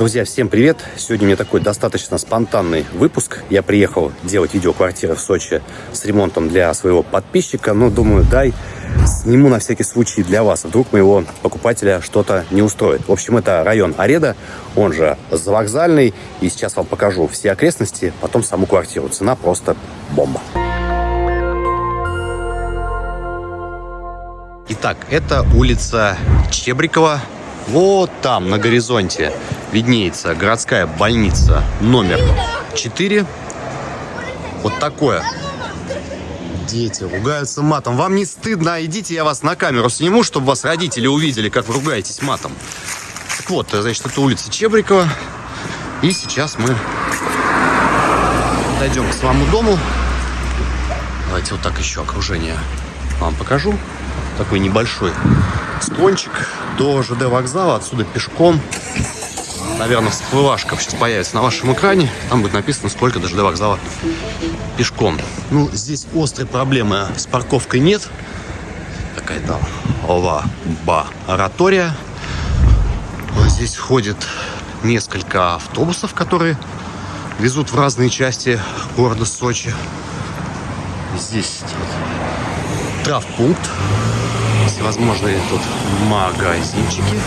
Друзья, всем привет! Сегодня у меня такой достаточно спонтанный выпуск. Я приехал делать видео квартиры в Сочи с ремонтом для своего подписчика. Но думаю, дай сниму на всякий случай для вас. Вдруг моего покупателя что-то не устроит. В общем, это район Ареда, он же Завокзальный. И сейчас вам покажу все окрестности, потом саму квартиру. Цена просто бомба. Итак, это улица Чебрикова. Вот там, на горизонте, виднеется городская больница номер 4. Вот такое. Дети ругаются матом. Вам не стыдно? Идите, я вас на камеру сниму, чтобы вас родители увидели, как вы ругаетесь матом. Так вот, значит, это улица Чебрикова. И сейчас мы дойдем к своему дому. Давайте вот так еще окружение вам покажу. Такой небольшой склончик до ЖД вокзала. Отсюда пешком наверное, всплывашка сейчас появится на вашем экране. Там будет написано, сколько до ЖД вокзала пешком. Ну, здесь острой проблемы с парковкой нет. Какая-то ова-ба-оратория. Вот здесь ходит несколько автобусов, которые везут в разные части города Сочи. Здесь травпункт. Всевозможные тут магазинчики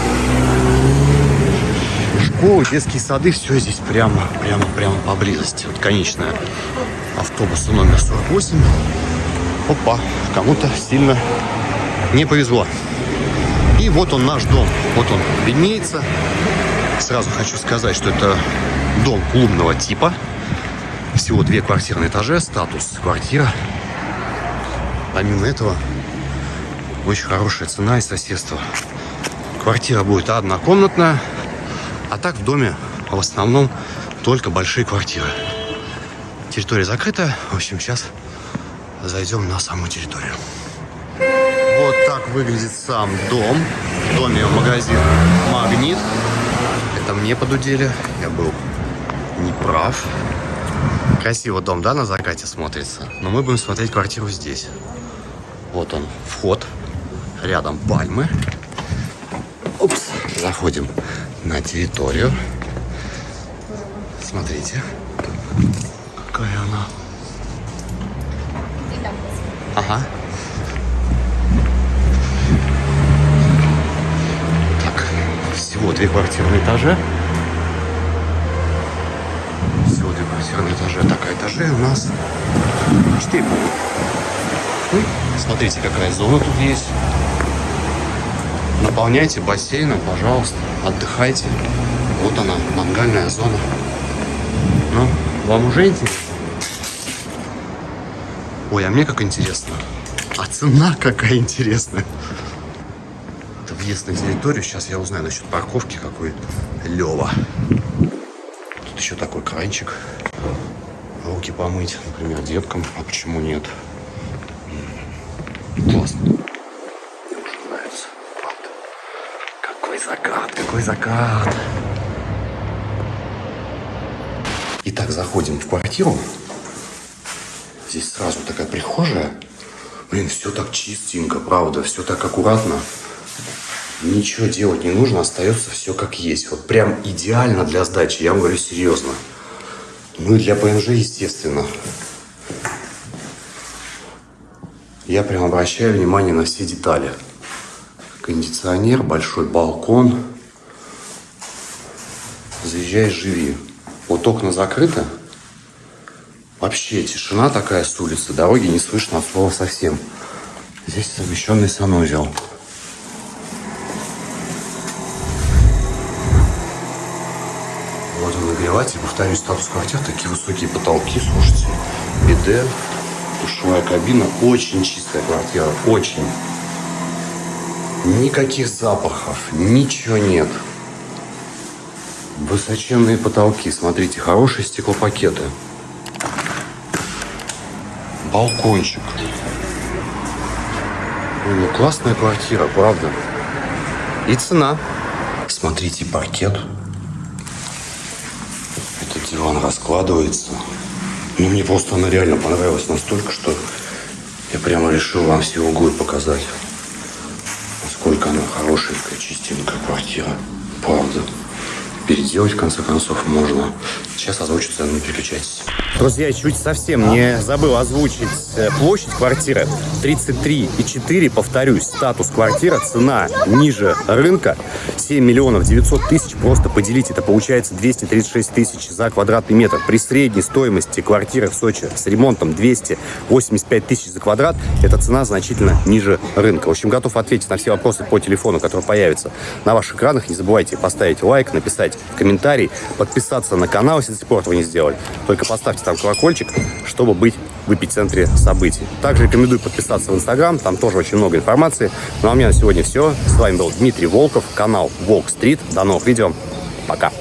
школы, детские сады, все здесь прямо, прямо, прямо поблизости. Вот конечная автобуса номер 48. Опа, кому-то сильно не повезло. И вот он наш дом. Вот он виднеется. Сразу хочу сказать, что это дом клубного типа. Всего две квартиры на этаже, статус квартира. Помимо этого, очень хорошая цена и соседство. Квартира будет однокомнатная, а так в доме в основном только большие квартиры. Территория закрыта. В общем, сейчас зайдем на саму территорию. Вот так выглядит сам дом. В доме магазин «Магнит». Это мне подудели. Я был неправ. Красиво дом, да, на закате смотрится? Но мы будем смотреть квартиру здесь. Вот он, вход. Рядом пальмы. Упс, заходим на территорию. Смотрите, какая она. Ага. Так, всего две квартиры на этаже. Всего две квартиры на этаже. Так, а этажей у нас четыре. Смотрите, какая зона тут есть. Наполняйте бассейном, пожалуйста, отдыхайте. Вот она, мангальная зона. Ну, вам уже интересно? Ой, а мне как интересно. А цена какая интересная. Это въезд на территорию. Сейчас я узнаю насчет парковки какой. Лева. Тут еще такой кранчик. Руки помыть, например, деткам. А почему нет? Классно. Закат, какой закат. Итак, заходим в квартиру. Здесь сразу такая прихожая. Блин, все так чистенько, правда, все так аккуратно. Ничего делать не нужно, остается все как есть. Вот прям идеально для сдачи, я вам говорю серьезно. Ну и для ПМЖ, естественно. Я прям обращаю внимание на все детали кондиционер, большой балкон. Заезжай, живи. Вот окна закрыты. Вообще тишина такая с улицы. Дороги не слышно от слова совсем. Здесь совмещенный санузел. Вот он нагреватель. Повторюсь, статус квартир. Такие высокие потолки, слушайте. Биде, душевая кабина. Очень чистая квартира. Очень. Никаких запахов, ничего нет. Высоченные потолки. Смотрите, хорошие стеклопакеты. Балкончик. Ну, классная квартира, правда. И цена. Смотрите, паркет. Этот диван раскладывается. Ну, мне просто она реально понравилась настолько, что я прямо решил вам все углы показать. Насколько она хорошенькая, чистенькая квартира. Правда. Переделать, в конце концов, можно. Сейчас озвучу цену, не переключайтесь. Друзья, чуть совсем не забыл озвучить э, площадь квартиры. 33,4, повторюсь, статус квартира, цена ниже рынка. 7 миллионов 900 тысяч, просто поделить, это получается 236 тысяч за квадратный метр. При средней стоимости квартиры в Сочи с ремонтом 285 тысяч за квадрат, эта цена значительно ниже рынка. В общем, готов ответить на все вопросы по телефону, которые появятся на ваших экранах. Не забывайте поставить лайк, написать комментарий, подписаться на канал, если до сих пор этого не сделали. Только поставьте там колокольчик, чтобы быть в эпицентре событий. Также рекомендую подписаться в Инстаграм, там тоже очень много информации. Ну а у меня на сегодня все. С вами был Дмитрий Волков, канал Волк Стрит. До новых видео. Пока.